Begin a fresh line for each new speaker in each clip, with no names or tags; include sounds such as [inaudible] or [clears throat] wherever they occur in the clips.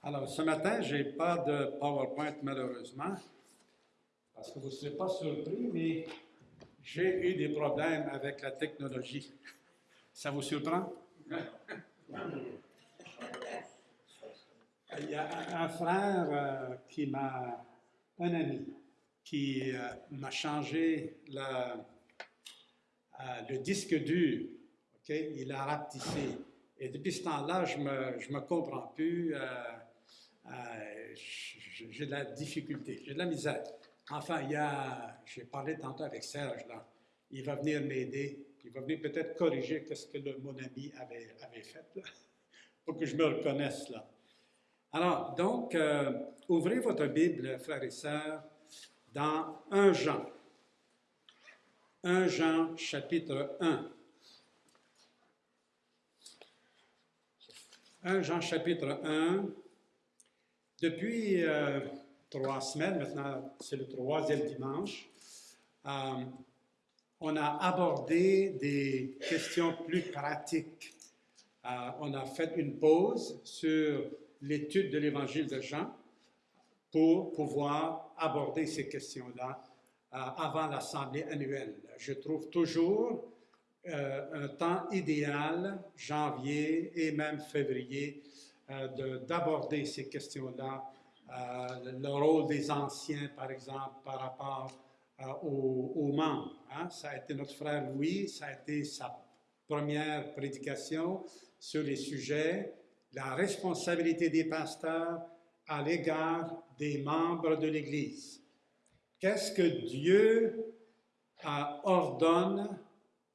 Alors, ce matin, je n'ai pas de PowerPoint malheureusement, parce que vous ne serez pas surpris, mais j'ai eu des problèmes avec la technologie. Ça vous surprend? Il y a un frère euh, qui m'a, un ami, qui euh, m'a changé euh, le disque dur. OK? Il a rapetissé. Et depuis ce temps-là, je ne me, je me comprends plus. J'ai de la difficulté, j'ai de la misère. Enfin, il y a, j'ai parlé tantôt avec Serge, là. Il va venir m'aider. Il va venir peut-être corriger ce que mon ami avait, fait, pour que je me reconnaisse, là. Alors, donc, euh, ouvrez votre Bible, frères et sœurs, dans 1 Jean. 1 Jean, chapitre 1. 1 Jean, chapitre 1. Depuis euh, trois semaines, maintenant c'est le troisième dimanche, euh, on a abordé des questions plus pratiques. Euh, on a fait une pause sur l'étude de l'évangile de Jean pour pouvoir aborder ces questions-là avant l'assemblée annuelle. Je trouve toujours un temps idéal, janvier et même février, d'aborder ces questions-là, le rôle des anciens, par exemple, par rapport aux, aux, membres. Hein. Ça a été notre frère Louis, ça a été sa première prédication sur les sujets la responsabilité des pasteurs à l'égard des membres de l'Église. Qu'est-ce que Dieu ordonne,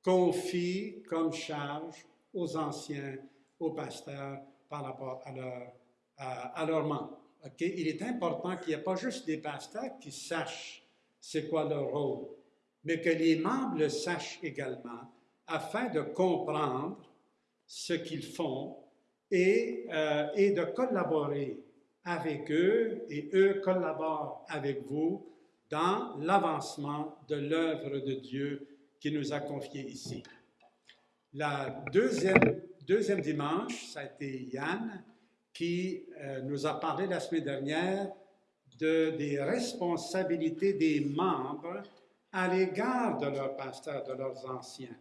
confie comme charge aux anciens, aux pasteurs par rapport à, leur, à, membres? Il est important qu'il n'y ait pas juste des pasteurs qui sachent c'est quoi leur rôle, mais que les membres le sachent également afin de comprendre ce qu'ils font et, euh, et de collaborer avec eux et eux collaborent avec vous dans l'avancement de l'œuvre de Dieu qui nous a confiée ici. La deuxième, deuxième dimanche, ça a été Yann qui euh, nous a parlé la semaine dernière de, des responsabilités des membres à l'égard de leurs pasteurs, de leurs anciens.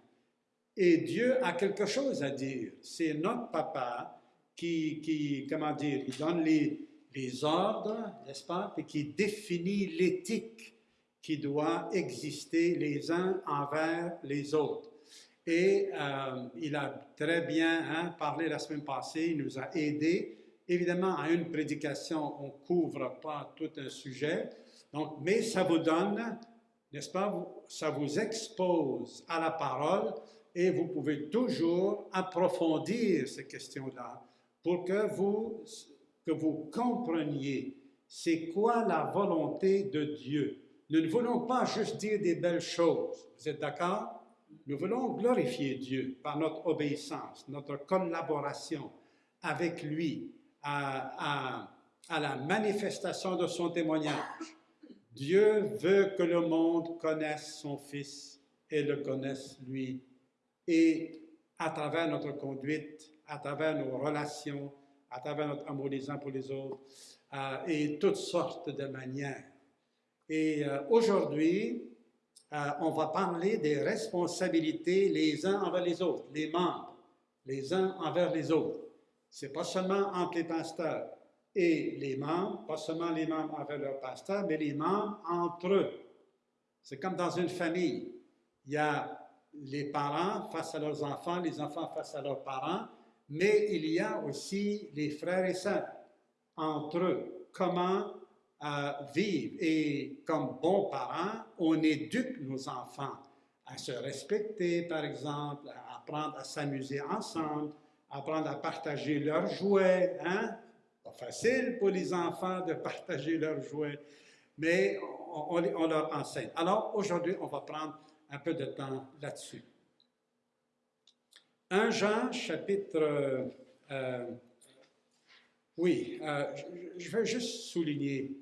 Et Dieu a quelque chose à dire. C'est notre papa qui, comment dire, il donne les ordres, n'est-ce pas, et qui définit l'éthique qui doit exister les uns envers les autres. Et euh, il a très bien hein, parlé la semaine passée, il nous a aidés. Évidemment, à une prédication, on ne couvre pas tout un sujet, donc, mais ça vous donne, n'est-ce pas, ça vous expose à la parole et vous pouvez toujours approfondir ces questions-là pour que vous, que vous compreniez c'est quoi la volonté de Dieu. Nous ne voulons pas juste dire des belles choses. Vous êtes d'accord? Nous voulons glorifier Dieu par notre obéissance, notre collaboration avec lui à, la manifestation de son témoignage. Dieu veut que le monde connaisse son Fils et le connaisse lui. Et à travers notre conduite, à travers nos relations, à travers notre amour les uns pour les autres, euh, et toutes sortes de manières. Et euh, aujourd'hui, euh, on va parler des responsabilités les uns envers les autres, les membres, les uns envers les autres. C'est pas seulement entre les pasteurs et les membres, pas seulement les membres envers leurs pasteurs, mais les membres entre eux. C'est comme dans une famille. Il y a les parents face à leurs enfants, les enfants face à leurs parents, mais il y a aussi les frères et sœurs entre eux. Comment euh, vivre et comme bons parents, on éduque nos enfants à se respecter, par exemple, à apprendre à s'amuser ensemble, à apprendre à partager leurs jouets. Hein? Pas facile pour les enfants de partager leurs jouets, mais on, on leur enseigne. Alors aujourd'hui, on va prendre un peu de temps là-dessus. 1 Jean, chapitre... Euh, oui, euh, je, veux juste souligner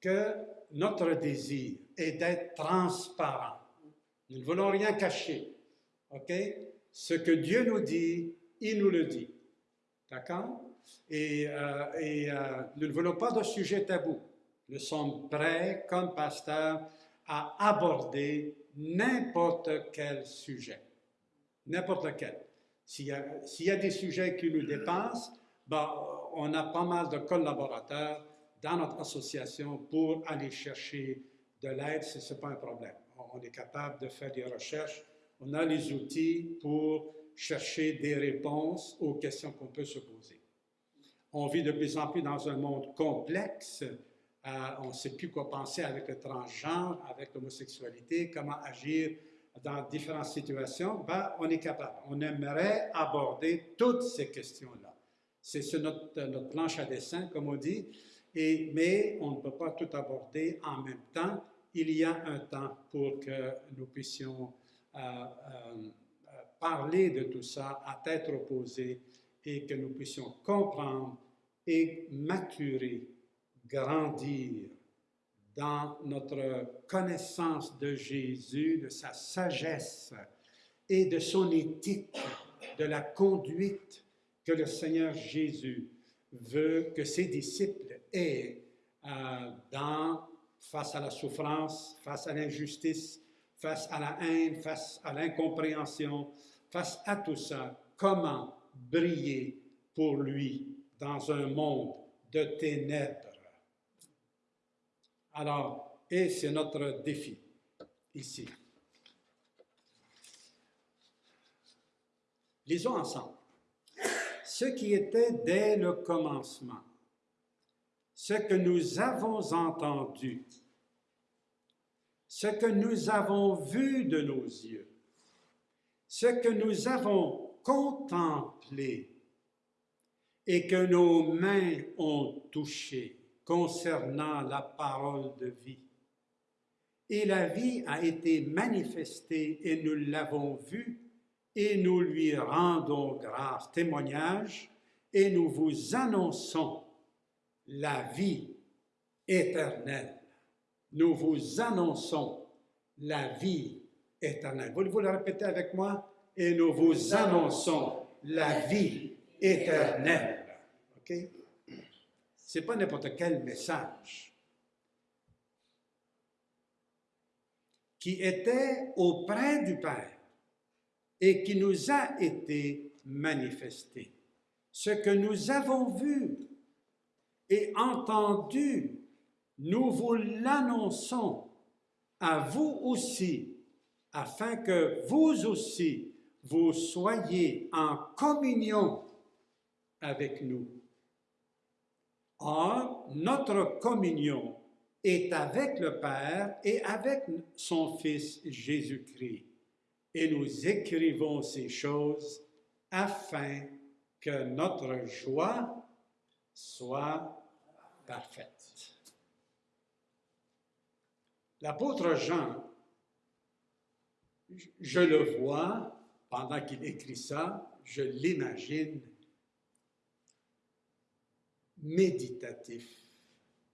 que notre désir est d'être transparent. Nous ne voulons rien cacher. OK? Ce que Dieu nous dit, il nous le dit. D'accord? Et, euh, euh, nous ne voulons pas de sujet tabou. Nous sommes prêts, comme pasteur, à aborder n'importe quel sujet. N'importe lequel. S'il y, a, s'il y a des sujets qui nous dépassent, ben, on a pas mal de collaborateurs dans notre association pour aller chercher de l'aide si ce n'est pas un problème. On est capable de faire des recherches. On a les outils pour chercher des réponses aux questions qu'on peut se poser. On vit de plus en plus dans un monde complexe. Euh, on ne sait plus quoi penser avec le transgenre, avec l'homosexualité, comment agir dans différentes situations. Ben, on est capable. On aimerait aborder toutes ces questions-là. C'est sur notre, notre, planche à dessin, comme on dit, mais on ne peut pas tout aborder en même temps. Il y a un temps pour que nous puissions euh, euh, parler de tout ça à tête opposée et que nous puissions comprendre et maturer, grandir dans notre connaissance de Jésus, de sa sagesse et de son éthique, de la conduite que le Seigneur Jésus veut que ses disciples aient euh, dans, face à la souffrance, face à l'injustice, face à la haine, face à l'incompréhension, face à tout ça, comment briller pour lui dans un monde de ténèbres? Alors, et c'est notre défi ici. Lisons ensemble. Ce qui était dès le commencement, ce que nous avons entendu, ce que nous avons vu de nos yeux, ce que nous avons contemplé et que nos mains ont touché concernant la parole de vie. Et la vie a été manifestée et nous l'avons vue et nous lui rendons grâce, témoignage, et nous vous annonçons la vie éternelle. Nous vous annonçons la vie éternelle. Voulez-vous le répéter avec moi? Et nous vous annonçons la vie éternelle. OK? Ce n'est pas n'importe quel message qui était auprès du Père et qui nous a été manifesté. Ce que nous avons vu et entendu, nous vous l'annonçons à vous aussi, afin que vous aussi, vous soyez en communion avec nous. Or, notre communion est avec le Père et avec son Fils Jésus-Christ. Et nous écrivons ces choses afin que notre joie soit L'apôtre Jean, je le vois pendant qu'il écrit ça, je l'imagine méditatif,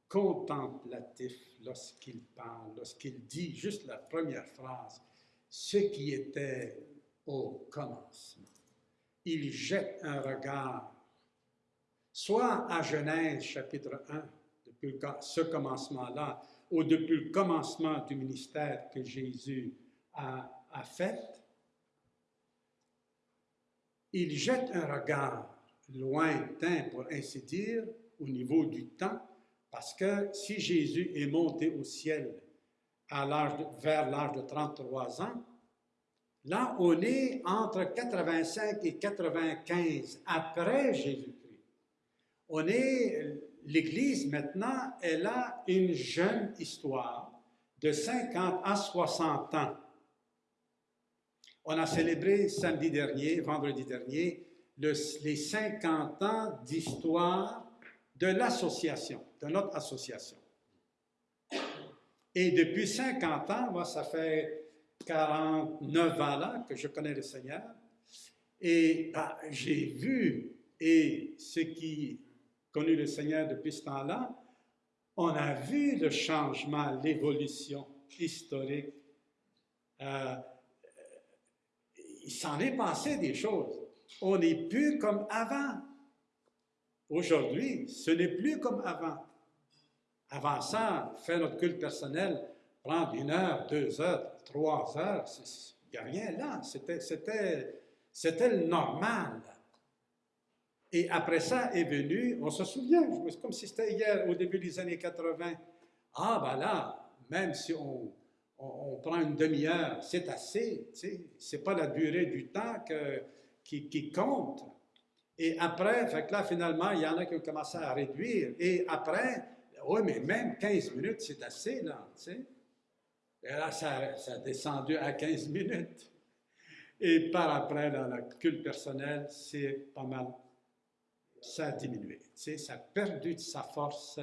contemplatif lorsqu'il parle, lorsqu'il dit juste la première phrase, ce qui était au commencement. Il jette un regard, soit à Genèse chapitre 1, depuis ce commencement-là, ou depuis le commencement du ministère que Jésus a, fait, il jette un regard lointain, pour ainsi dire, au niveau du temps, parce que si Jésus est monté au ciel vers l'âge de 33 ans, là, on est entre 85 et 95 après Jésus-Christ. On est, l'Église maintenant, elle a une jeune histoire de 50 à 60 ans. On a célébré samedi dernier, vendredi dernier, les 50 ans d'histoire de l'association, de notre association. Et depuis 50 ans, moi, ça fait 49 ans là que je connais le Seigneur, et bah, j'ai vu, et ceux qui connu le Seigneur depuis ce temps-là, on a vu le changement, l'évolution historique. Euh, il s'en est passé des choses. On n'est plus comme avant. Aujourd'hui, ce n'est plus comme avant. Avant ça, faire notre culte personnel, prendre une heure, deux heures, trois heures, il n'y a rien là. C'était le normal. Et après ça est venu, on se souvient, comme si c'était hier, au début des années 80. Ah, ben là, même si on, on, prend une demi-heure, c'est assez. Ce n'est pas la durée du temps qui, qui compte. Et après, fait que là, finalement, il y en a qui ont commencé à réduire. Et après, oui, mais même 15 minutes, c'est assez, là, tu sais. Et là, ça, ça, a descendu à 15 minutes. Et par après, dans le culte personnel, c'est pas mal. Ça a diminué, ça a perdu de sa force.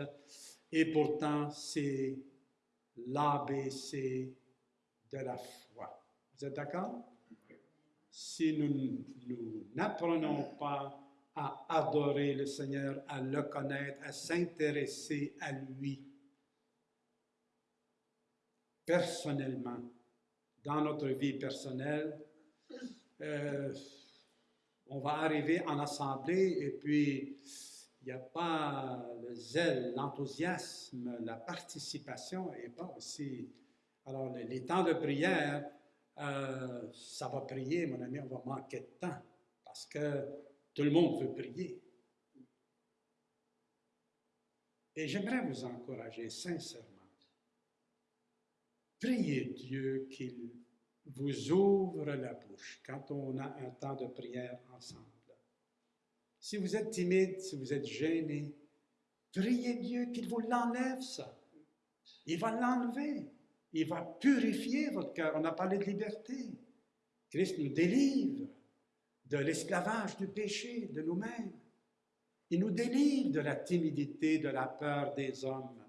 Et pourtant, c'est l'ABC de la foi. Vous êtes d'accord? Si nous n'apprenons pas à adorer le Seigneur, à le connaître, à s'intéresser à lui personnellement, dans notre vie personnelle. Euh, on va arriver en assemblée et puis il n'y a pas le zèle, l'enthousiasme, la participation et pas aussi. Alors, les, temps de prière, euh, ça va prier, mon ami, on va manquer de temps parce que tout le monde veut prier. Et j'aimerais vous encourager sincèrement. Priez Dieu qu'il vous ouvre la bouche quand on a un temps de prière ensemble. Si vous êtes timide, si vous êtes gêné, priez Dieu qu'il vous l'enlève ça. Il va l'enlever. Il va purifier votre cœur. On a parlé de liberté. Christ nous délivre de l'esclavage du péché, de nous-mêmes. Il nous délivre de la timidité, de la peur des hommes.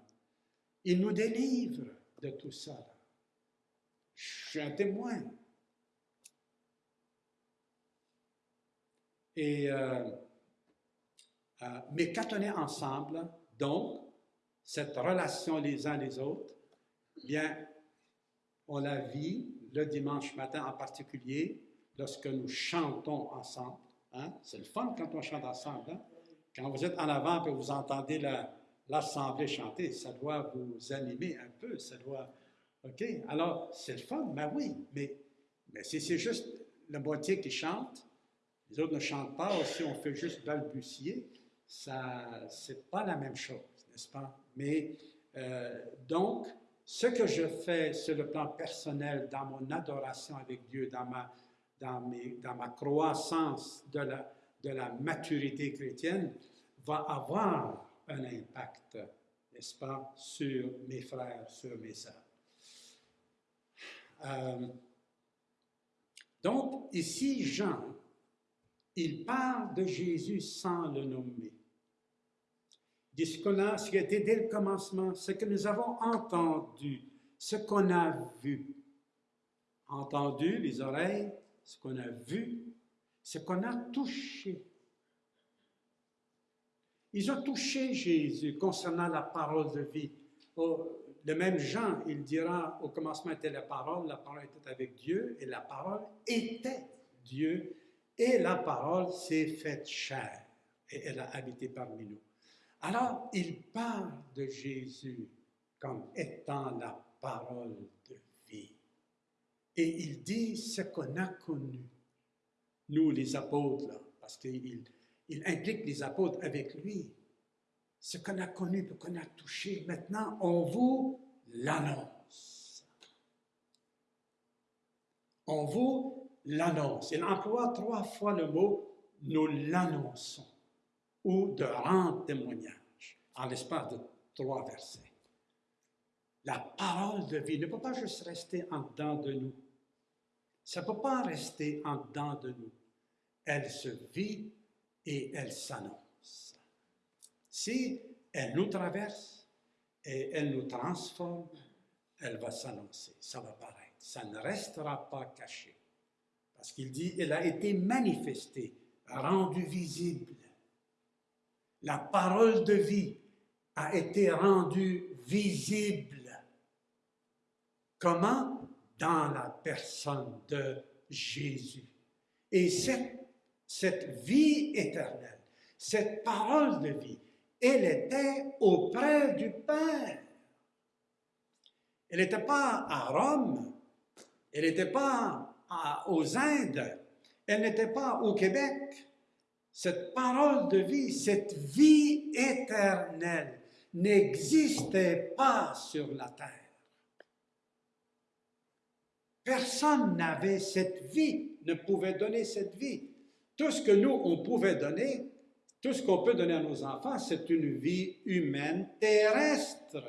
Il nous délivre de tout ça. Je suis un témoin. Et, mais quand on est ensemble, donc, cette relation les uns les autres, bien, on la vit le dimanche matin en particulier, lorsque nous chantons ensemble. Hein? C'est le fun quand on chante ensemble. Hein? Quand vous êtes en avant et vous entendez l'assemblée chanter, ça doit vous animer un peu, ça doit... OK? Alors, c'est le fun, ben oui, mais, mais si c'est juste la moitié qui chante, les autres ne chantent pas, ou si on fait juste balbutier, ça, c'est pas la même chose, n'est-ce pas? Mais, euh, donc, ce que je fais sur le plan personnel, dans mon adoration avec Dieu, dans ma dans, ma croissance de la, de la maturité chrétienne va avoir un impact, n'est-ce pas, sur mes frères, sur mes sœurs. Euh, donc, ici, Jean, il parle de Jésus sans le nommer. Dit ce, qu'on a, ce qui a dès le commencement, ce que nous avons entendu, ce qu'on a vu. Entendu, les oreilles, ce qu'on a vu, ce qu'on a touché. Ils ont touché Jésus concernant la parole de vie. Le même Jean, il dira, au commencement était la parole, la parole était avec Dieu, et la parole était Dieu, et la parole s'est faite chair, et elle a habité parmi nous. Alors, il parle de Jésus comme étant la parole de et il dit ce qu'on a connu, nous les apôtres, parce qu'il il implique les apôtres avec lui. Ce qu'on a connu, ce qu'on a touché, maintenant on vous l'annonce. On vous l'annonce. Il emploie trois fois le mot nous l'annonçons ou de rendre témoignage en l'espace de trois versets. La parole de vie ne peut pas juste rester en dedans de nous. Ça ne peut pas rester en dedans de nous. Elle se vit et elle s'annonce. Si elle nous traverse et elle nous transforme, elle va s'annoncer, ça va paraître. Ça ne restera pas caché. Parce qu'il dit, elle a été manifestée, rendue visible. La parole de vie a été rendue visible. Comment? Dans la personne de Jésus. Et cette, cette vie éternelle, cette parole de vie, elle était auprès du Père. Elle n'était pas à Rome, elle n'était pas aux Indes, elle n'était pas au Québec. Cette parole de vie, cette vie éternelle n'existait pas sur la terre. Personne n'avait cette vie, ne pouvait donner cette vie. Tout ce que nous, on pouvait donner, tout ce qu'on peut donner à nos enfants, c'est une vie humaine terrestre.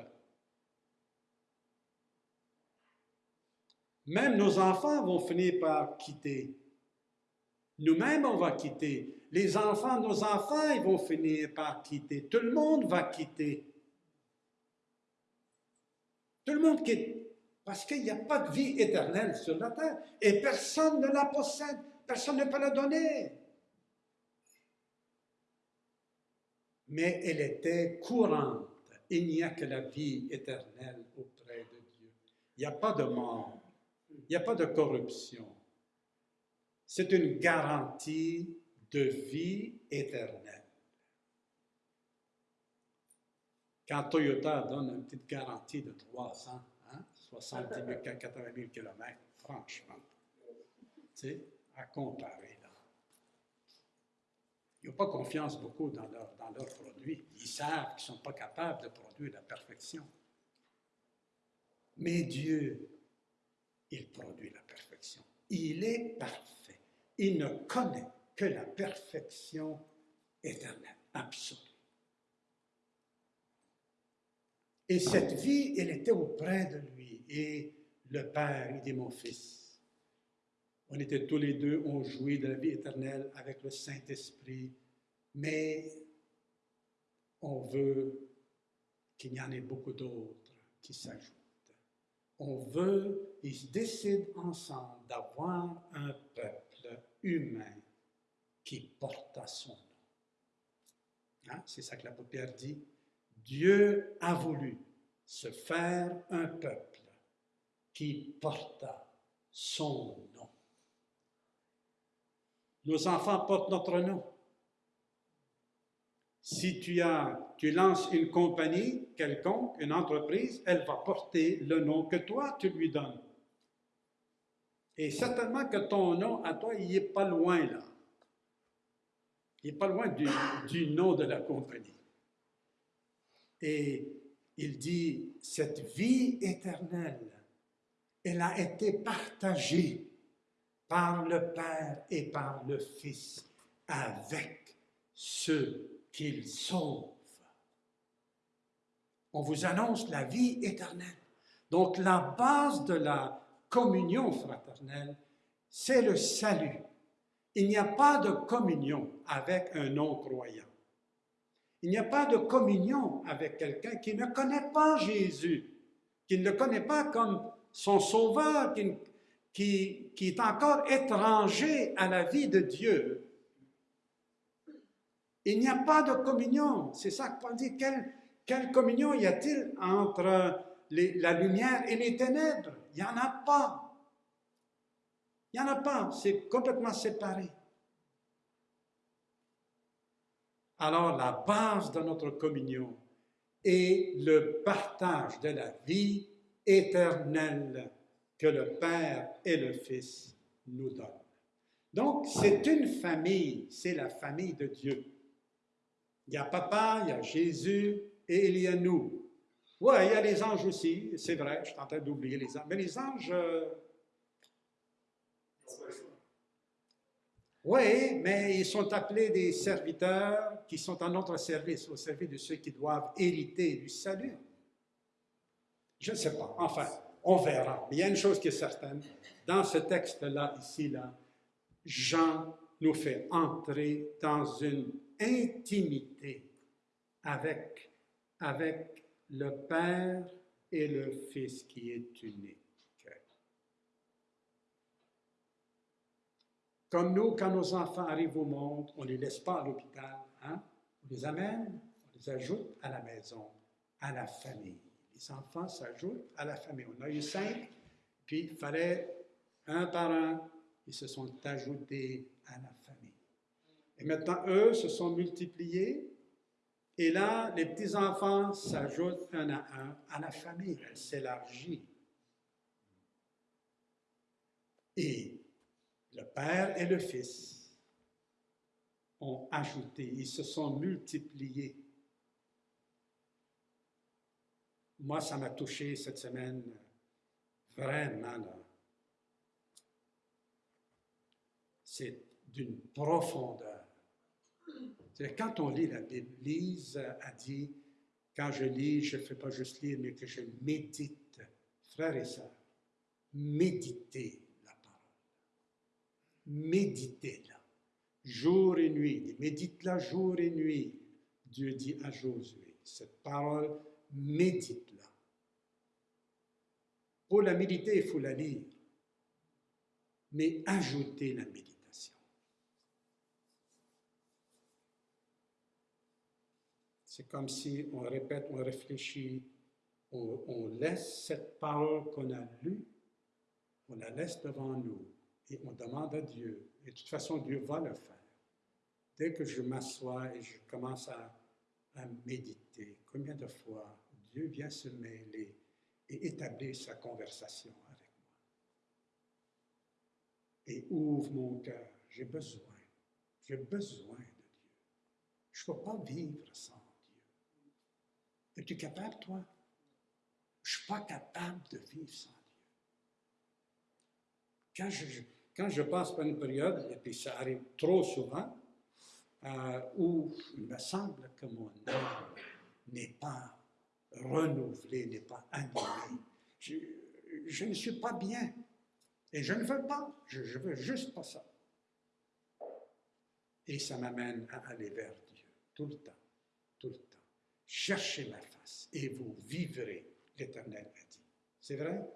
Même nos enfants vont finir par quitter. Nous-mêmes, on va quitter. Les enfants, nos enfants, ils vont finir par quitter. Tout le monde va quitter. Tout le monde quitte. Parce qu'il n'y a pas de vie éternelle sur la terre. Et personne ne la possède. Personne ne peut la donner. Mais elle était courante. Il n'y a que la vie éternelle auprès de Dieu. Il n'y a pas de mort. Il n'y a pas de corruption. C'est une garantie de vie éternelle. Quand Toyota donne une petite garantie de 300, 70 000, 80 000 km, franchement, tu à comparer. Ils n'ont pas confiance beaucoup dans leurs dans leur produits. Ils savent qu'ils ne sont pas capables de produire la perfection. Mais Dieu, il produit la perfection. Il est parfait. Il ne connaît que la perfection éternelle, absolue. Et cette vie, elle était auprès de lui. Et le Père, il dit, mon fils, on était tous les deux, on jouit de la vie éternelle avec le Saint-Esprit, mais on veut qu'il y en ait beaucoup d'autres qui s'ajoutent. On veut, ils décident ensemble d'avoir un peuple humain qui porte à son nom. Hein? C'est ça que la paupière dit. Dieu a voulu se faire un peuple qui porta son nom. Nos enfants portent notre nom. Si tu, as, tu lances une compagnie quelconque, une entreprise, elle va porter le nom que toi, tu lui donnes. Et certainement que ton nom à toi, il n'est pas loin là. Il n'est pas loin du, du nom de la compagnie. Et il dit, cette vie éternelle, elle a été partagée par le Père et par le Fils avec ceux qu'il sauve. On vous annonce la vie éternelle. Donc la base de la communion fraternelle, c'est le salut. Il n'y a pas de communion avec un non-croyant. Il n'y a pas de communion avec quelqu'un qui ne connaît pas Jésus, qui ne le connaît pas comme son sauveur, qui, qui, est encore étranger à la vie de Dieu. Il n'y a pas de communion. C'est ça Paul dit. Quelle, quelle communion y a-t-il entre la lumière et les ténèbres? Il n'y en a pas. Il n'y en a pas. C'est complètement séparé. Alors la base de notre communion est le partage de la vie éternelle que le Père et le Fils nous donnent. Donc, c'est une famille, c'est la famille de Dieu. Il y a papa, il y a Jésus et il y a nous. Oui, il y a les anges aussi, c'est vrai, je suis en train d'oublier les anges. Mais les anges, euh, Oui, mais ils sont appelés des serviteurs qui sont à notre service, au service de ceux qui doivent hériter du salut. Je ne sais pas. Enfin, on verra. il y a une chose qui est certaine. Dans ce texte-là, ici, là, Jean nous fait entrer dans une intimité avec, le Père et le Fils qui est unique. Comme nous, quand nos enfants arrivent au monde, on ne les laisse pas à l'hôpital. Hein? On les amène, on les ajoute à la maison, à la famille. Enfants s'ajoutent à la famille. On a eu cinq, puis il fallait un par un, ils se sont ajoutés à la famille. Et maintenant, eux se sont multipliés. Et là, les petits-enfants s'ajoutent un à un à la famille. Elle s'élargit. Et le Père et le Fils ont ajouté, ils se sont multipliés. Moi, ça m'a touché cette semaine, vraiment. C'est d'une profondeur. Quand on lit la Bible, Lise a dit, quand je lis, je ne fais pas juste lire, mais que je médite. Frères et sœurs, méditez méditez-la jour et nuit. Médite-la jour et nuit. Dieu dit à Josué, cette parole, médite-la. Pour la méditer, il faut la lire, mais ajoutez la méditation. C'est comme si on répète, on réfléchit, on, laisse cette parole qu'on a lue, on la laisse devant nous et on demande à Dieu. Et de toute façon, Dieu va le faire. Dès que je m'assois et je commence à, méditer, combien de fois Dieu vient se mêler et établir sa conversation avec moi. Et ouvre mon cœur. J'ai besoin. J'ai besoin de Dieu. Je ne peux pas vivre sans Dieu. Es-tu capable, toi? Je ne suis pas capable de vivre sans Dieu. Quand je, passe par une période, et puis ça arrive trop souvent, euh, où il me semble que mon âme n'est pas renouvelée, n'est pas animée, je, ne suis pas bien. Et je ne veux pas, je, ne veux juste pas ça. Et ça m'amène à aller vers Dieu, tout le temps, tout le temps. Cherchez ma face et vous vivrez, l'Éternel a dit. C'est vrai?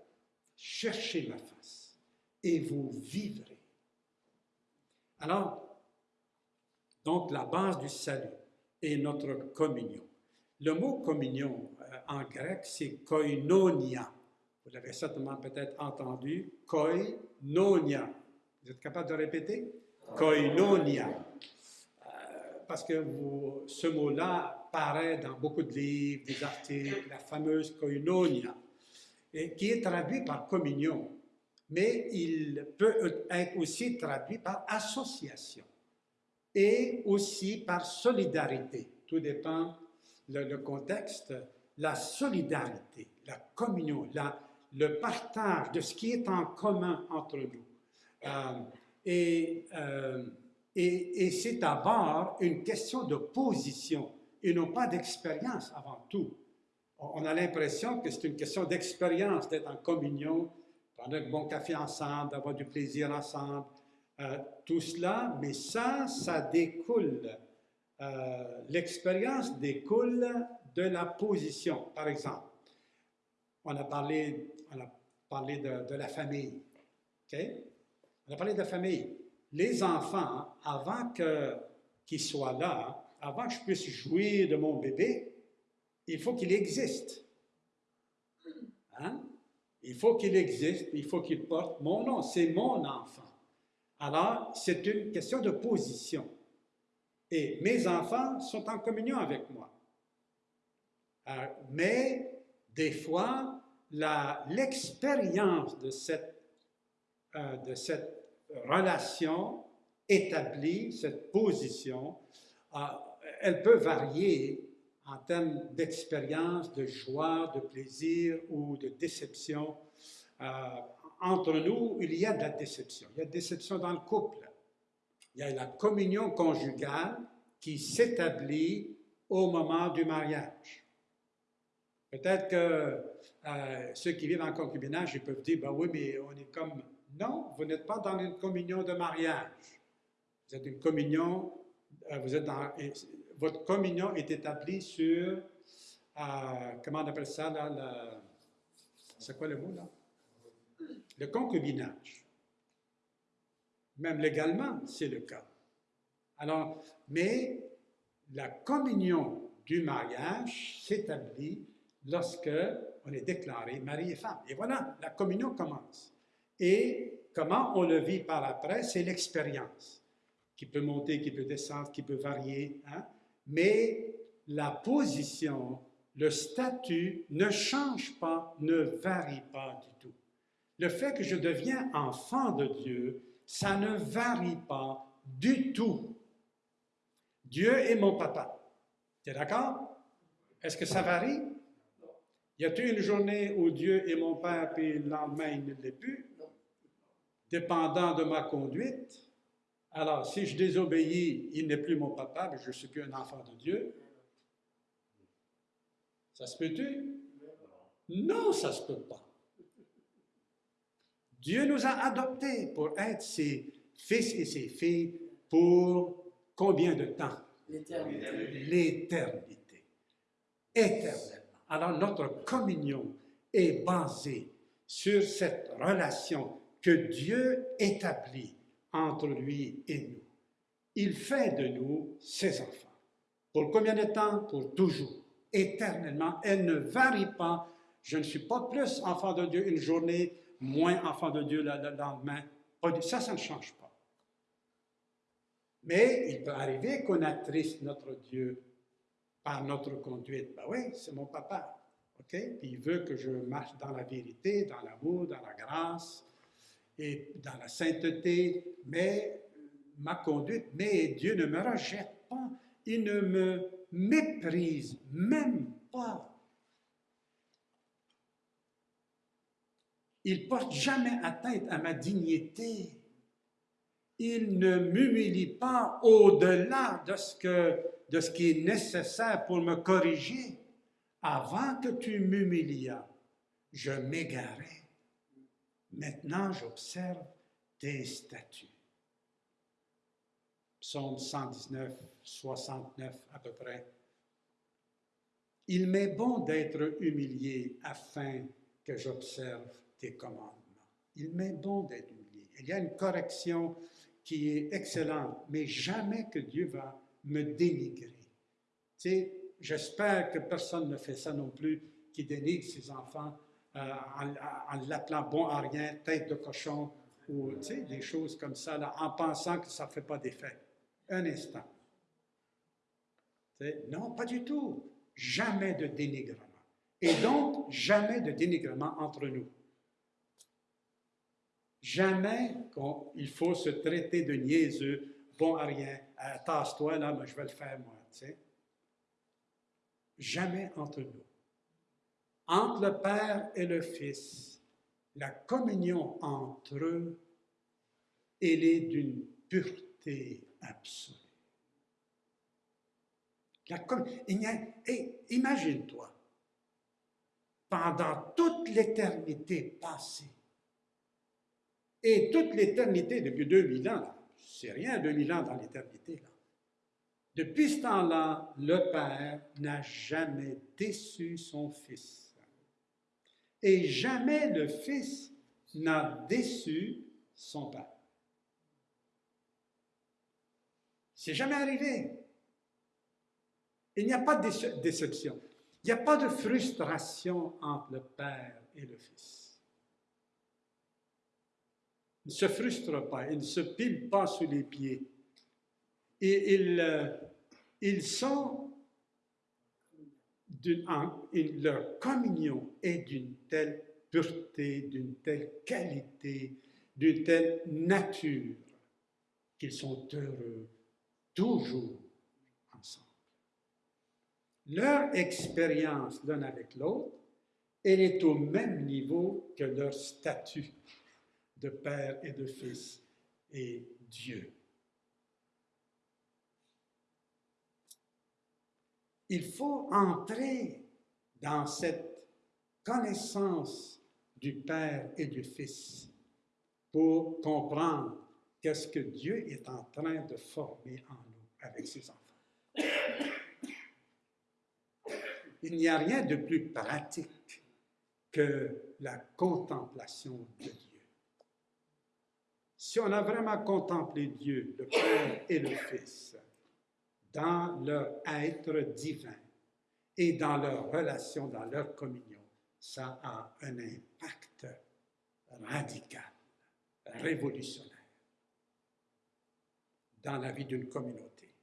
Cherchez ma face et vous vivrez. Alors, donc la base du salut est notre communion. Le mot communion en grec, c'est koinonia. Vous l'avez certainement peut-être entendu, koinonia. Vous êtes capable de répéter? Koinonia. Euh, parce que ce mot-là apparaît dans beaucoup de livres, des articles, la fameuse koinonia, qui est traduit par communion mais il peut être aussi traduit par association et aussi par solidarité. Tout dépend le, contexte. La solidarité, la communion, le partage de ce qui est en commun entre nous. Euh, euh, et, et c'est d'abord une question de position et non pas d'expérience avant tout. On a l'impression que c'est une question d'expérience d'être en communion prendre un bon café ensemble, d'avoir du plaisir ensemble, euh, tout cela, mais ça, ça découle. Euh, l'expérience découle de la position. Par exemple, on a parlé, on a parlé de, la famille. On a parlé de la famille. Les enfants, avant qu'ils soient là, avant que je puisse jouir de mon bébé, il faut qu'il existe. Hein? Il faut qu'il existe, il faut qu'il porte mon nom, c'est mon enfant. Alors, c'est une question de position. Et mes enfants sont en communion avec moi. Euh, mais des fois, l'expérience de, cette, euh, de cette relation établie, cette position, euh, elle peut varier en termes d'expérience, de joie, de plaisir ou de déception. Entre nous, il y a de la déception. Il y a de la déception dans le couple. Il y a la communion conjugale qui s'établit au moment du mariage. Peut-être que euh, ceux qui vivent en concubinage, ils peuvent dire, ben oui, mais on est comme... Non, vous n'êtes pas dans une communion de mariage. Vous êtes une communion, euh, vous êtes dans, votre communion est établie sur, euh, comment on appelle ça, là, c'est quoi le mot, là? Le concubinage. Même légalement, c'est le cas. Alors, mais la communion du mariage s'établit lorsque on est déclaré mari et femme. Et voilà, la communion commence. Et comment on le vit par après, c'est l'expérience qui peut monter, qui peut descendre, qui peut varier, hein? mais la position, le statut ne change pas, ne varie pas du tout. Le fait que je deviens enfant de Dieu, ça ne varie pas du tout. Dieu est mon papa. Tu es d'accord? Est-ce que ça varie? Y a-t-il une journée où Dieu est mon père, puis le lendemain, il ne l'est plus? Dépendant de ma conduite. Alors, si je désobéis, il n'est plus mon papa, mais je ne suis plus un enfant de Dieu. Ça se peut-tu? Non, ça ne se peut pas. Dieu nous a adoptés pour être ses fils et ses filles pour combien de temps?
L'éternité.
L'éternité. Éternellement. Alors notre communion est basée sur cette relation que Dieu établit entre lui et nous. Il fait de nous ses enfants. Pour combien de temps? Pour toujours, éternellement. Elle ne varie pas. Je ne suis pas plus enfant de Dieu une journée, moins enfant de Dieu le lendemain. Ça, ça ne change pas. Mais il peut arriver qu'on attriste notre Dieu par notre conduite. Ben oui, c'est mon papa. OK? Puis il veut que je marche dans la vérité, dans l'amour, dans la grâce et dans la sainteté, mais ma conduite, mais Dieu ne me rejette pas, il ne me méprise même pas. Il porte jamais atteinte à ma dignité. Il ne m'humilie pas au-delà de ce, de ce qui est nécessaire pour me corriger. Avant que tu m'humilias, je m'égarais. Maintenant, j'observe tes statuts. Psaume 119, 69 à peu près. Il m'est bon d'être humilié afin que j'observe tes commandements. Il m'est bon d'être humilié. Il y a une correction qui est excellente, mais jamais que Dieu va me dénigrer. Tu sais, j'espère que personne ne fait ça non plus, qui dénigre ses enfants euh, en, l'appelant bon à rien, tête de cochon, ou tu sais, des choses comme ça, là, en pensant que ça ne fait pas d'effet. Un instant. non, pas du tout. Jamais de dénigrement. Et donc, jamais de dénigrement entre nous. Jamais qu'il faut se traiter de niaiseux, bon à rien, euh, tasse-toi là, mais je vais le faire moi. Tu sais. Jamais entre nous. Entre le Père et le Fils, la communion entre eux, elle est d'une pureté absolue. imagine-toi, pendant toute l'éternité passée, et toute l'éternité, depuis 2000 ans, c'est rien 2000 ans dans l'éternité. Depuis ce temps-là, le Père n'a jamais déçu son Fils. Et jamais le Fils n'a déçu son Père. C'est jamais arrivé. Il n'y a pas de déception. Il n'y a pas de frustration entre le Père et le Fils. Ne se frustre pas, il ne se pile pas sous les pieds. Et il, euh, ils leur communion est d'une telle pureté, d'une telle qualité, d'une telle nature qu'ils sont heureux toujours ensemble. Leur expérience l'un avec l'autre, elle est au même niveau que leur statut de père et de fils et Dieu. Il faut entrer dans cette connaissance du Père et du Fils pour comprendre qu'est-ce que Dieu est en train de former en nous avec ses enfants. Il n'y a rien de plus pratique que la contemplation de Dieu. Si on a vraiment contemplé Dieu, le Père et le Fils, dans leur être divin et dans leur relation, dans leur communion, ça a un impact radical, révolutionnaire. dans la vie d'une communauté.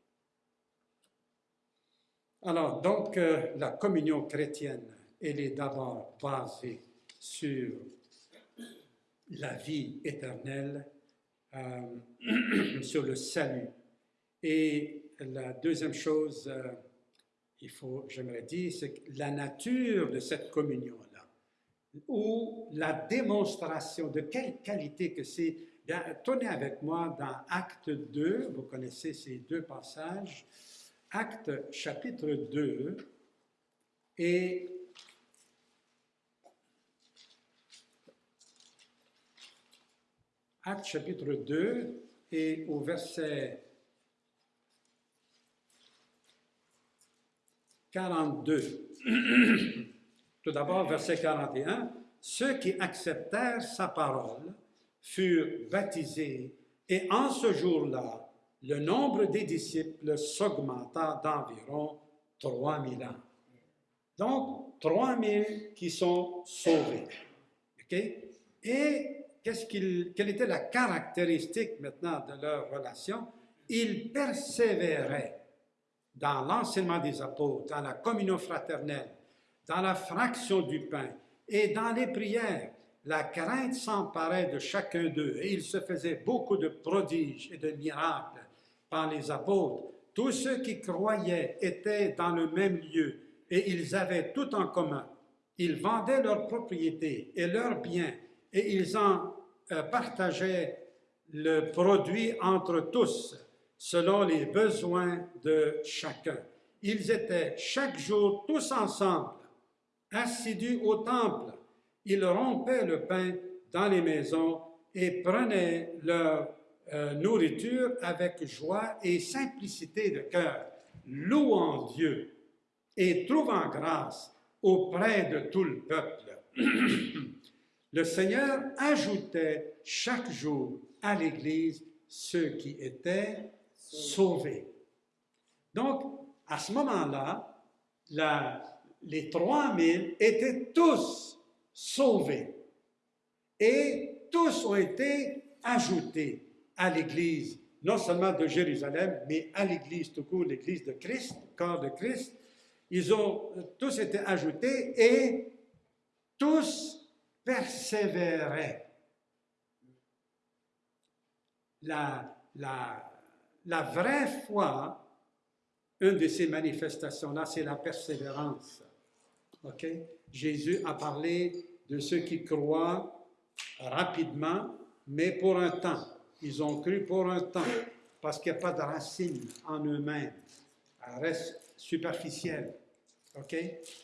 Alors, donc, euh, la communion chrétienne, elle est d'abord basée sur la vie éternelle, euh, [clears throat] sur le salut. Et la deuxième chose, euh, il faut, j'aimerais dire, c'est la nature de cette communion-là, ou la démonstration de quelle qualité que c'est. Tournez avec moi dans Acte 2, vous connaissez ces deux passages, Acte chapitre 2, et Acte chapitre 2 et au verset 42. [clears throat] Tout d'abord, verset 41. Ceux qui acceptèrent sa parole furent baptisés et en ce jour-là, le nombre des disciples s'augmenta d'environ 3000 ans. Donc, 3000 qui sont sauvés. Et quelle était la caractéristique maintenant de leur relation? Ils persévéraient dans l'enseignement des apôtres, dans la communion fraternelle, dans la fraction du pain et dans les prières. La crainte s'emparait de chacun d'eux et il se faisait beaucoup de prodiges et de miracles par les apôtres. Tous ceux qui croyaient étaient dans le même lieu et ils avaient tout en commun. Ils vendaient leurs propriétés et leurs biens et ils en partageaient le produit entre tous selon les besoins de chacun. Ils étaient chaque jour tous ensemble, assidus au temple. Ils rompaient le pain dans les maisons et prenaient leur euh, nourriture avec joie et simplicité de cœur, louant Dieu et trouvant grâce auprès de tout le peuple. [clears throat] le Seigneur ajoutait chaque jour à l'Église ceux qui étaient sauvés. Donc, à ce moment-là, les 3000 étaient tous sauvés et tous ont été ajoutés à l'Église, non seulement de Jérusalem, mais à l'Église tout court, l'Église de Christ, corps de Christ. Ils ont tous été ajoutés et tous persévéraient. La, la, la vraie foi, une de ces manifestations-là, c'est la persévérance. OK? Jésus a parlé de ceux qui croient rapidement, mais pour un temps. Ils ont cru pour un temps, parce qu'il n'y a pas de racine en eux-mêmes. Elle reste superficielle. OK?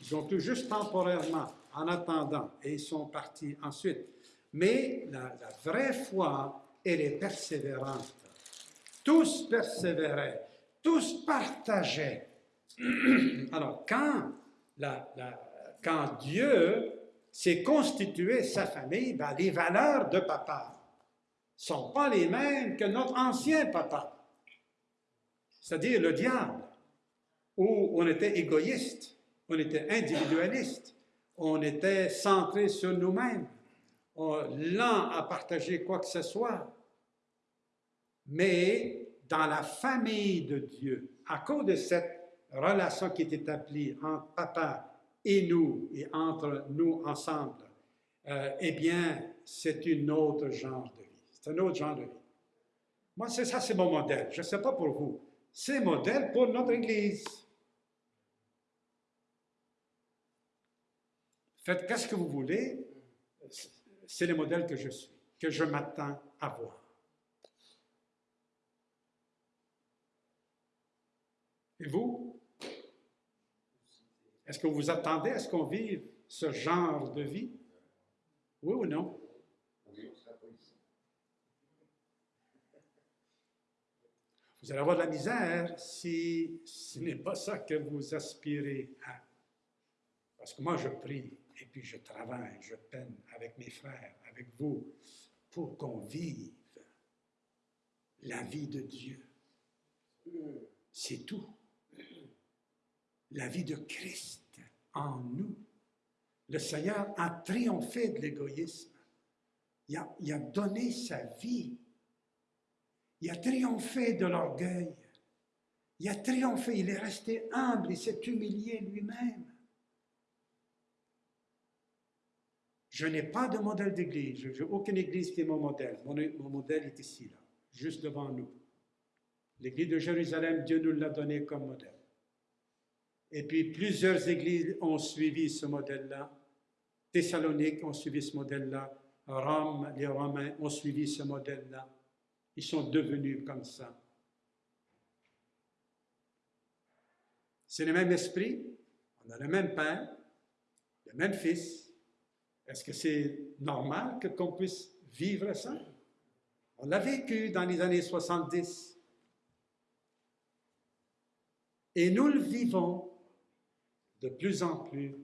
Ils ont cru juste temporairement, en attendant, et ils sont partis ensuite. Mais la, vraie foi, elle est persévérante. Tous persévéraient, tous partageaient. [clears throat] Alors, quand, quand Dieu s'est constitué sa famille, ben, les valeurs de papa sont pas les mêmes que notre ancien papa, c'est-à-dire le diable, où on était égoïste, on était individualiste, on était centré sur nous-mêmes, lent à partager quoi que ce soit mais dans la famille de Dieu, à cause de cette relation qui est établie entre papa et nous, et entre nous ensemble, euh, eh bien, c'est un autre genre de vie. C'est un autre genre de vie. Moi, c'est ça, c'est mon modèle. Je ne sais pas pour vous. C'est modèle pour notre Église. Qu'est-ce que vous voulez? C'est le modèle que je suis, que je m'attends à voir. Et vous? Est-ce que vous attendez à ce qu'on vive ce genre de vie? Oui ou non? Vous allez avoir de la misère si ce n'est pas ça que vous aspirez à. Parce que moi, je prie et puis je travaille, je peine avec mes frères, avec vous, pour qu'on vive la vie de Dieu. C'est tout la vie de Christ en nous. Le Seigneur a triomphé de l'égoïsme. Il a, donné sa vie. Il a triomphé de l'orgueil. Il a triomphé, il est resté humble, il s'est humilié lui-même. Je n'ai pas de modèle d'église, je n'ai aucune église qui est mon modèle. Mon, modèle est ici, là, juste devant nous. L'église de Jérusalem, Dieu nous l'a donné comme modèle. Et puis plusieurs églises ont suivi ce modèle-là. Thessalonique ont suivi ce modèle-là. Rome, les Romains ont suivi ce modèle-là. Ils sont devenus comme ça. C'est le même esprit, on a le même Père, le même Fils. Est-ce que c'est normal qu'on puisse vivre ça? On l'a vécu dans les années 70. Et nous le vivons de plus en plus.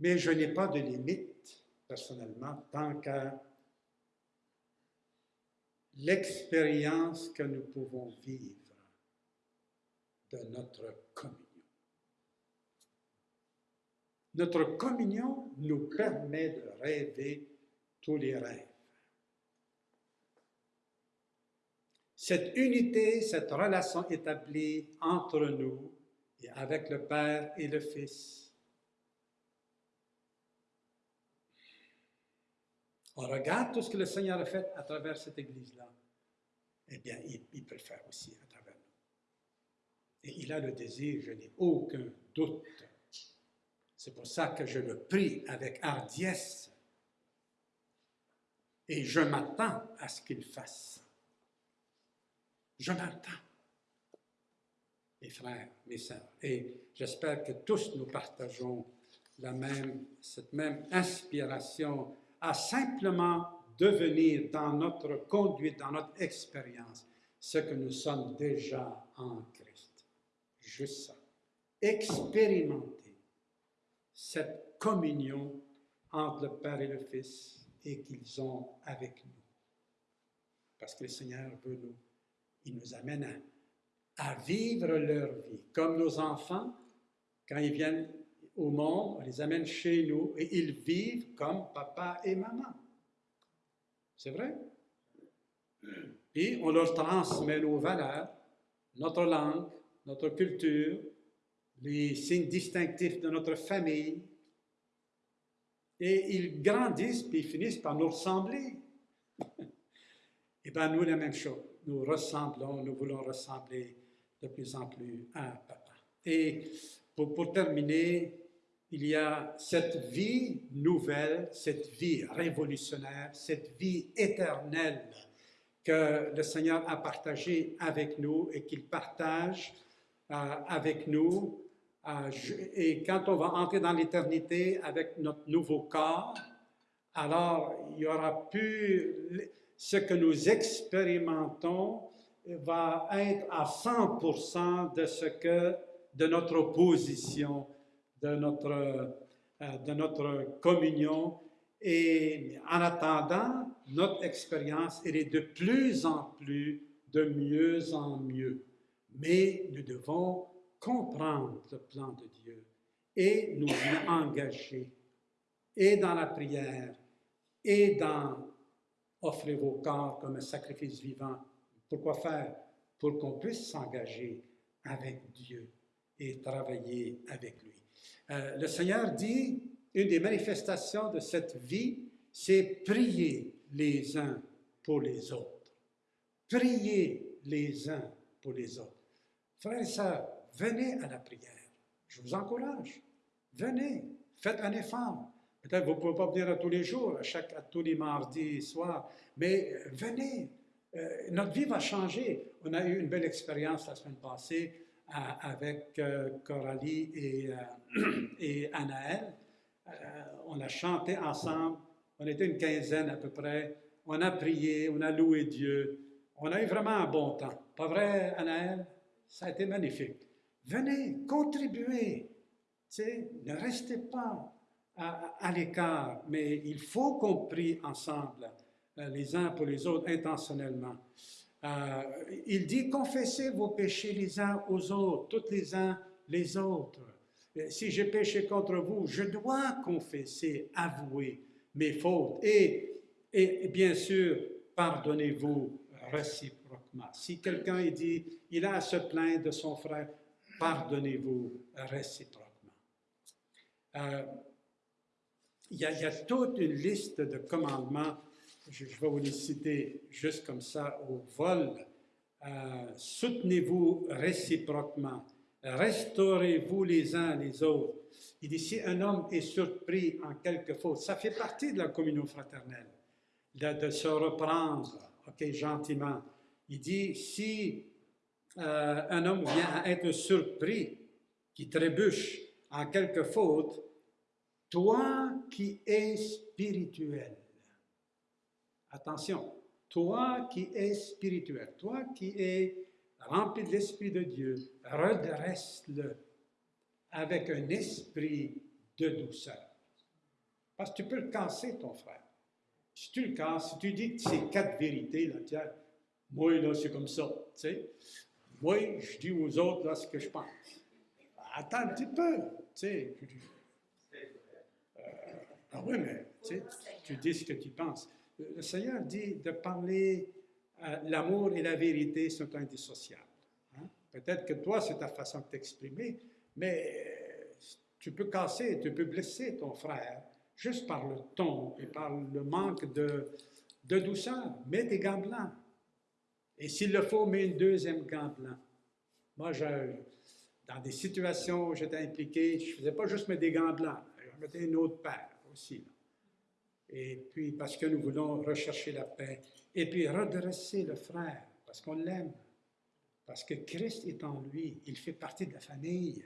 Mais je n'ai pas de limite, personnellement, tant qu'à l'expérience que nous pouvons vivre de notre communion. Notre communion nous permet de rêver tous les rêves. Cette unité, cette relation établie entre nous et avec le Père et le Fils. On regarde tout ce que le Seigneur a fait à travers cette Église-là. Eh bien, il, peut le faire aussi à travers et il a le désir, je n'ai aucun doute. C'est pour ça que je le prie avec hardiesse. Et je m'attends à ce qu'il fasse. Je m'attends. Mes frères, mes sœurs. Et j'espère que tous nous partageons la même, cette même inspiration à simplement devenir dans notre conduite, dans notre expérience, ce que nous sommes déjà en Christ juste ça. Expérimenter cette communion entre le Père et le Fils et qu'ils ont avec nous. Parce que le Seigneur veut nous, il nous amène à, vivre leur vie. Comme nos enfants, quand ils viennent au monde, on les amène chez nous et ils vivent comme papa et maman. C'est vrai? Puis on leur transmet nos valeurs, notre langue, notre culture, les signes distinctifs de notre famille. Et ils grandissent, puis finissent par nous ressembler. [laughs] Et bien, nous, la même chose. Nous ressemblons, nous voulons ressembler de plus en plus à Papa. Et pour, pour terminer, il y a cette vie nouvelle, cette vie révolutionnaire, cette vie éternelle que le Seigneur a partagée avec nous et qu'il partage euh, avec nous. Et quand on va entrer dans l'éternité avec notre nouveau corps, alors il y aura plus ce que nous expérimentons va être à 100% de ce que de notre position, de notre, euh, de notre communion. Et en attendant, notre expérience, elle est de plus en plus, de mieux en mieux. Mais nous devons comprendre le plan de Dieu et nous y engager, et dans la prière, et dans offrir vos corps comme un sacrifice vivant. Pourquoi faire? Pour qu'on puisse s'engager avec Dieu et travailler avec lui. Euh, le Seigneur dit, une des manifestations de cette vie, c'est prier les uns pour les autres. Prier les uns pour les autres. Frères et sœurs, venez à la prière. Je vous encourage. Venez, faites un effort. Peut-être vous ne pouvez pas venir tous les jours, à, chaque, à tous les mardis soirs, mais euh, venez. Euh, notre vie va changer. On a eu une belle expérience la semaine passée euh, avec Coralie et, [clears throat] et Anaël. on a chanté ensemble. On était une quinzaine à peu près. On a prié, on a loué Dieu. On a eu vraiment un bon temps. Pas vrai, Anaël? Ça a été magnifique. Venez, contribuez. ne restez pas à, l'écart, mais il faut qu'on prie ensemble, euh, les uns pour les autres, intentionnellement. Euh, il dit, confessez vos péchés les uns aux autres, toutes les uns les autres. Euh, si j'ai péché contre vous, je dois confesser, avouer mes fautes. Et, et bien sûr, pardonnez-vous réciproquement. Si quelqu'un dit, il a à se plaindre de son frère, pardonnez-vous réciproquement. Euh, il, y a, toute une liste de commandements, je, je, vais vous les citer juste comme ça au vol. Euh, Soutenez-vous réciproquement, restaurez-vous les uns les autres. Il dit, si un homme est surpris en quelque faute, ça fait partie de la communion fraternelle, de, de se reprendre, ok, gentiment. Il dit, si euh, un homme vient à être surpris, qui trébuche en quelque faute, toi qui es spirituel, attention, toi qui es spirituel, toi qui es rempli de l'Esprit de Dieu, redresse-le avec un esprit de douceur. Parce que tu peux le casser, ton frère. Si tu le casses, si tu dis c'est quatre vérités, là, tiens, moi, là, c'est comme ça, tu sais. Moi, je dis aux autres, ce que je pense. Attends un petit peu, tu sais. Euh, ah oui, mais tu, dis ce que tu penses. Le Seigneur dit de parler, euh, l'amour et la vérité sont indissociables. Hein? Peut-être que toi, c'est ta façon de t'exprimer, mais tu peux casser, tu peux blesser ton frère juste par le ton et par le manque de, de douceur. Mets des gants blancs. Et s'il le faut, mets une deuxième gant blanc. Moi, dans des situations où j'étais impliqué, je ne faisais pas juste mettre des gants blancs, je mettais une autre paire aussi. Et puis, parce que nous voulons rechercher la paix. Et puis, redresser le frère, parce qu'on l'aime. Parce que Christ est en lui. Il fait partie de la famille.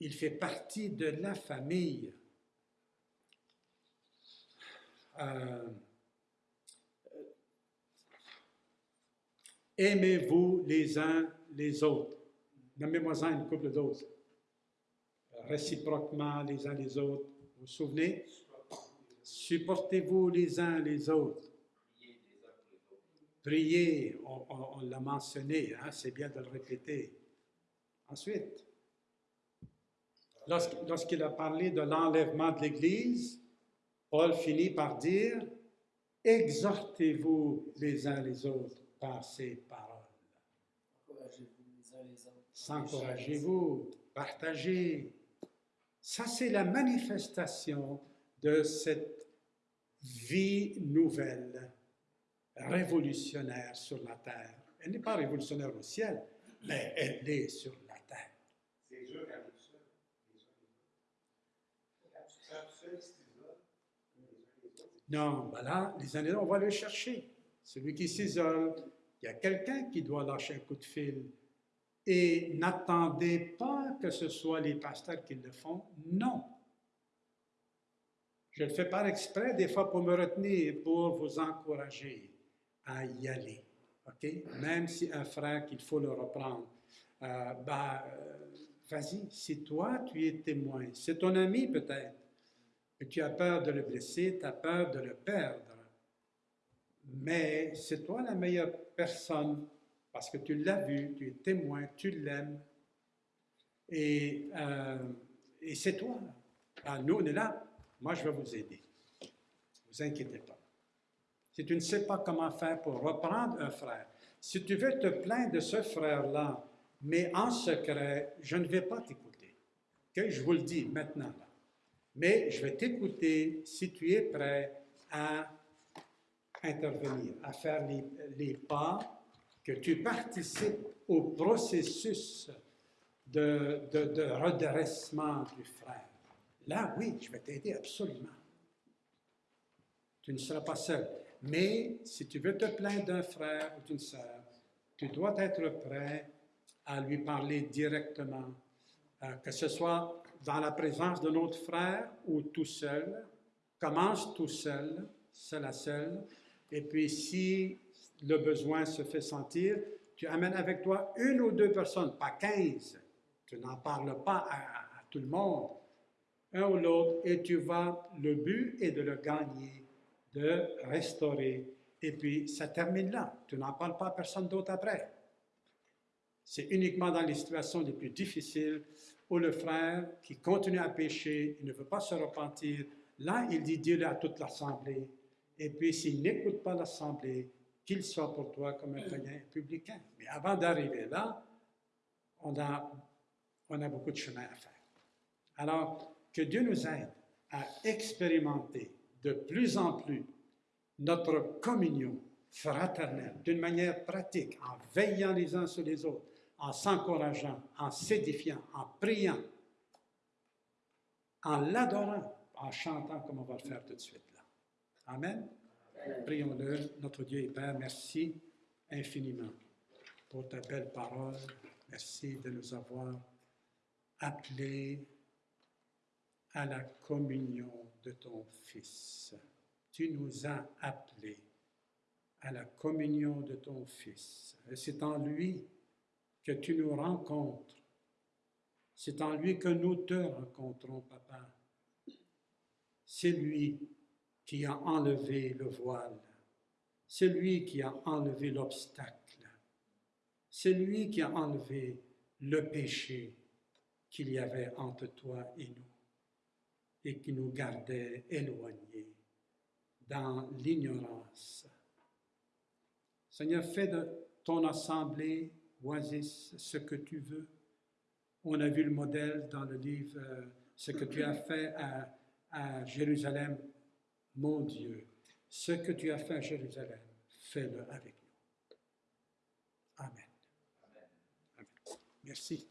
Il fait partie de la famille. Euh, Aimez-vous les uns les autres? Nommez-moi-en une couple d'autres. Réciproquement les uns les autres. Vous vous souvenez? Supportez-vous les uns les autres? Priez, on, l'a mentionné, hein, c'est bien de le répéter. Ensuite, lorsqu'il a parlé de l'enlèvement de l'Église, Paul finit par dire, exhortez-vous les uns les autres par ces paroles. S'encouragez-vous, partagez. Ça, c'est la manifestation de cette vie nouvelle, révolutionnaire sur la terre. Elle n'est pas révolutionnaire au ciel, mais elle est sur la terre. C'est dur quand Non, voilà, les années, on va le chercher. Celui qui s'isole, il y a quelqu'un qui doit lâcher un coup de fil. Et n'attendez pas que ce soit les pasteurs qui le font. Non. Je le fais par exprès, des fois pour me retenir, pour vous encourager à y aller. OK? Même si un frère qu'il faut le reprendre, euh, ben, euh, vas-y, si toi tu es témoin, c'est ton ami peut-être, et tu as peur de le blesser, tu as peur de le perdre, mais c'est toi la meilleure personne parce que tu l'as vu, tu es témoin, tu l'aimes, et, euh, et c'est toi. Alors, nous, on est là, moi je vais vous aider. Ne vous inquiétez pas. Si tu ne sais pas comment faire pour reprendre un frère, si tu veux te plaindre de ce frère-là, mais en secret, je ne vais pas t'écouter. Je vous le dis maintenant. Mais je vais t'écouter si tu es prêt à intervenir, à faire les, pas, que tu participes au processus de, redressement du frère. Là, oui, je vais t'aider absolument. Tu ne seras pas seul. Mais si tu veux te plaindre d'un frère ou d'une sœur, tu dois être prêt à lui parler directement, euh, que ce soit dans la présence de notre frère ou tout seul. Commence tout seul, seul à seul, et puis, si le besoin se fait sentir, tu amènes avec toi une ou deux personnes, pas quinze. Tu n'en parles pas à, à, tout le monde, un ou l'autre, et tu vas, le but est de le gagner, de restaurer. Et puis, ça termine là. Tu n'en parles pas à personne d'autre après. C'est uniquement dans les situations les plus difficiles où le frère qui continue à pécher, il ne veut pas se repentir, là, il dit Dieu à toute l'assemblée, et puis, s'il n'écoute pas l'Assemblée, qu'il soit pour toi comme un païen publicain. Mais avant d'arriver là, on a, on a beaucoup de chemin à faire. Alors, que Dieu nous aide à expérimenter de plus en plus notre communion fraternelle d'une manière pratique, en veillant les uns sur les autres, en s'encourageant, en s'édifiant, en priant, en l'adorant, en chantant comme on va le faire tout de suite. Amen. Prions-le, notre Dieu et Père, merci infiniment pour ta belle parole. Merci de nous avoir appelés à la communion de ton Fils. Tu nous as appelés à la communion de ton Fils. Et c'est en lui que tu nous rencontres. C'est en lui que nous te rencontrons, Papa. C'est lui qui a enlevé le voile. C'est lui qui a enlevé l'obstacle. C'est lui qui a enlevé le péché qu'il y avait entre toi et nous et qui nous gardait éloignés dans l'ignorance. Seigneur, fais de ton assemblée, Oasis, ce que tu veux. On a vu le modèle dans le livre, euh, ce que tu as fait à, à Jérusalem. Mon Dieu, ce que tu as fait à Jérusalem, fais-le avec nous. Amen. Amen. Merci.